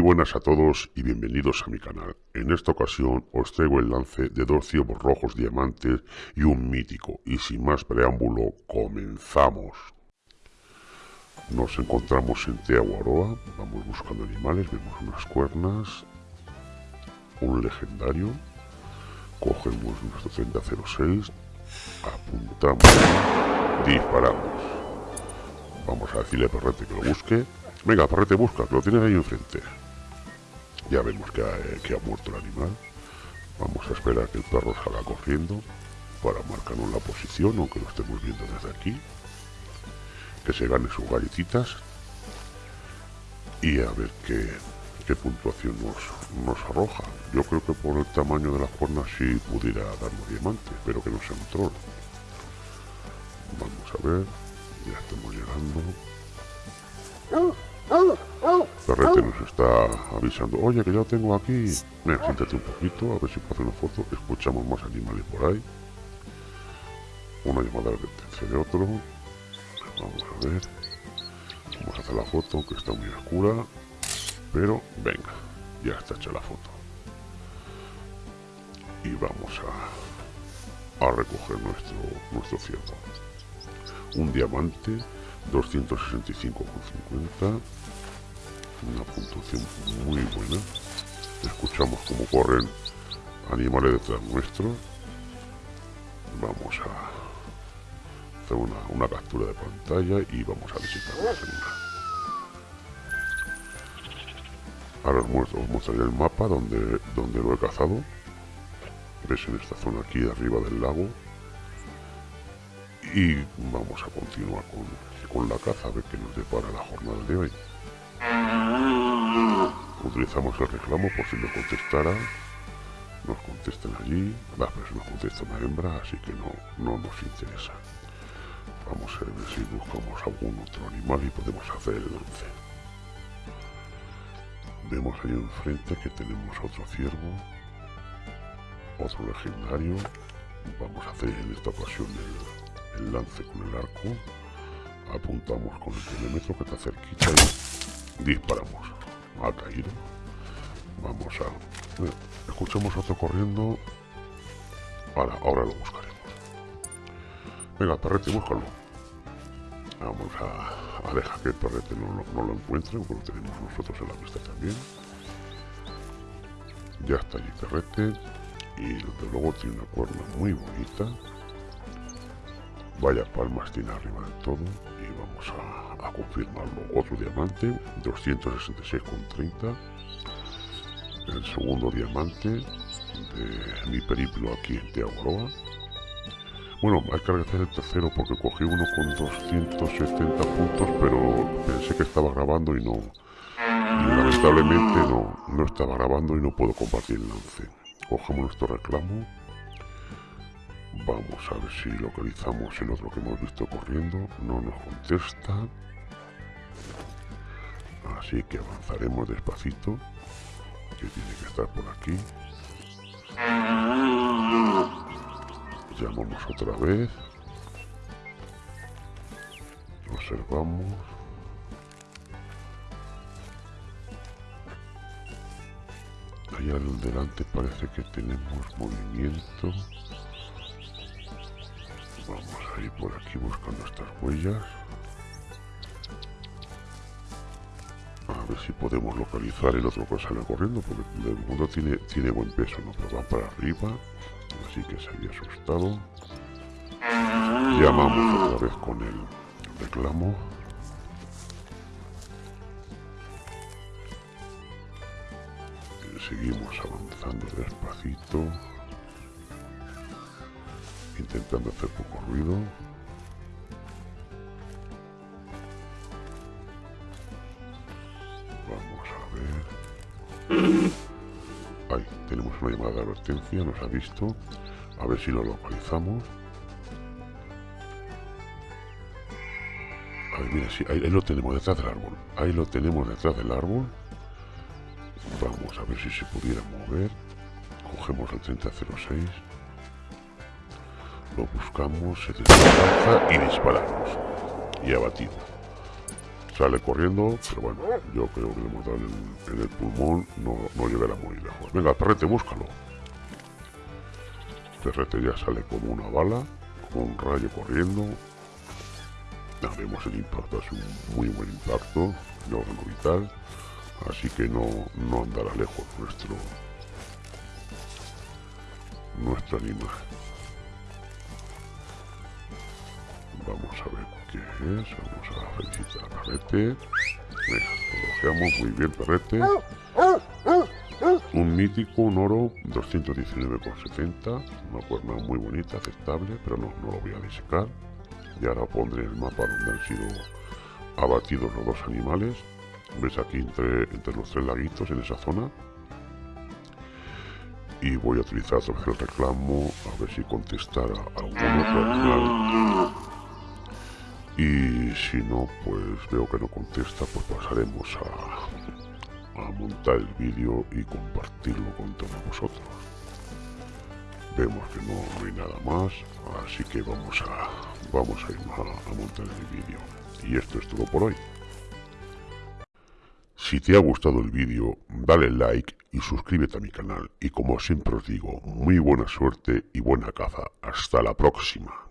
Buenas a todos y bienvenidos a mi canal. En esta ocasión os traigo el lance de dos ciervos rojos diamantes y un mítico. Y sin más preámbulo, comenzamos. Nos encontramos en Teaguaroa, vamos buscando animales, vemos unas cuernas, un legendario, cogemos nuestro 3006, apuntamos, disparamos. Vamos a decirle a Perrete que lo busque Venga, Parrete, busca, lo tienes ahí enfrente. Ya vemos que ha, muerto el animal. Vamos a esperar que el perro salga corriendo para marcarnos la posición, aunque lo estemos viendo desde aquí. Que se gane sus galletitas. Y a ver qué, qué puntuación nos, nos arroja. Yo creo que por el tamaño de las cuernas sí pudiera darnos diamante, pero que no sea un troll. Vamos a ver, ya estamos llegando. Perrete nos está avisando. Oye, que ya tengo aquí. Mira, siéntate un poquito, a ver si puedo hacer una foto. Escuchamos más animales por ahí. Una llamada de advertencia de otro. Vamos a ver. Vamos a hacer la foto, que está muy oscura. Pero, venga, ya está hecha la foto. Y vamos a, a recoger nuestro, nuestro ciervo. Un diamante 265,50 una puntuación muy buena. Escuchamos cómo corren animales detrás nuestro. Vamos a hacer una, captura de pantalla y vamos a visitar la ahora os, os mostraré el mapa donde, donde lo he cazado. Ves en esta zona aquí arriba del lago y vamos a continuar con, con la caza a ver qué nos depara la jornada de hoy. Utilizamos el reclamo por si nos contestara. Nos contestan allí. Va, pero si nos contesta una hembra, así que no, no nos interesa. Vamos a ver si buscamos algún otro animal y podemos hacer el lance. Vemos ahí enfrente que tenemos otro ciervo, otro legendario. Vamos a hacer en esta ocasión el, lance con el arco apuntamos con el telémetro que está cerquita disparamos. Ha caído. Vamos a... escuchamos otro corriendo. Ahora, ahora lo buscaremos. Venga, perrete, búscalo. Vamos a, a dejar que el perrete no, no, lo encuentre, porque lo tenemos nosotros en la pista también. Ya está allí perrete. Y desde luego tiene una cuerda muy bonita. Vaya palmas tiene arriba de todo vamos a, confirmarlo. Otro diamante, 266,30. El segundo diamante de mi periplo aquí en Teaguaroa. Bueno, hay que agradecer el tercero porque cogí uno con 270 puntos, pero pensé que estaba grabando y no. lamentablemente no, no estaba grabando y no puedo compartir el lance. Cogemos nuestro reclamo Vamos a ver si localizamos el otro que hemos visto corriendo. No nos contesta. Así que avanzaremos despacito. Que tiene que estar por aquí. Llamamos otra vez. Observamos. Allá delante parece que tenemos movimiento. Vamos a ir por aquí buscando estas huellas. A ver si podemos localizar el otro que sale corriendo, porque el mundo tiene, tiene buen peso, ¿no? Pero va para arriba, así que se había asustado. Llamamos otra vez con el reclamo. Seguimos avanzando despacito intentando hacer poco ruido. Vamos a ver. Ahí, tenemos una llamada de advertencia, nos ha visto. A ver si lo localizamos. Ahí, mira, sí, ahí, lo tenemos detrás del árbol. Ahí lo tenemos detrás del árbol. Vamos a ver si se pudiera mover. Cogemos el 3006 buscamos, se desplaza y disparamos. Y abatido. Sale corriendo, pero bueno, yo creo que le hemos dado en, el pulmón, no, no llegará muy lejos. Venga, perrete, búscalo. Perrete ya sale como una bala, como un rayo corriendo. Ya vemos el impacto, es un muy buen impacto de órgano vital, así que no, no andará lejos nuestro nuestro animal. Vamos a ver qué es. Vamos a felicitar a Perrete. Venga, muy bien, Perrete. Un mítico, un oro, 219,70. Una cuerna muy bonita, aceptable, pero no, no lo voy a disecar. Y ahora pondré el mapa donde han sido abatidos los dos animales. Ves aquí entre, entre los tres laguitos en esa zona y voy a utilizar el reclamo a ver si contestará algún otro canal y si no pues veo que no contesta pues pasaremos a, montar el vídeo y compartirlo con todos vosotros vemos que no hay nada más así que vamos a vamos a ir a, a montar el vídeo y esto es todo por hoy si te ha gustado el vídeo, dale like y suscríbete a mi canal. Y como siempre os digo, muy buena suerte y buena caza. Hasta la próxima.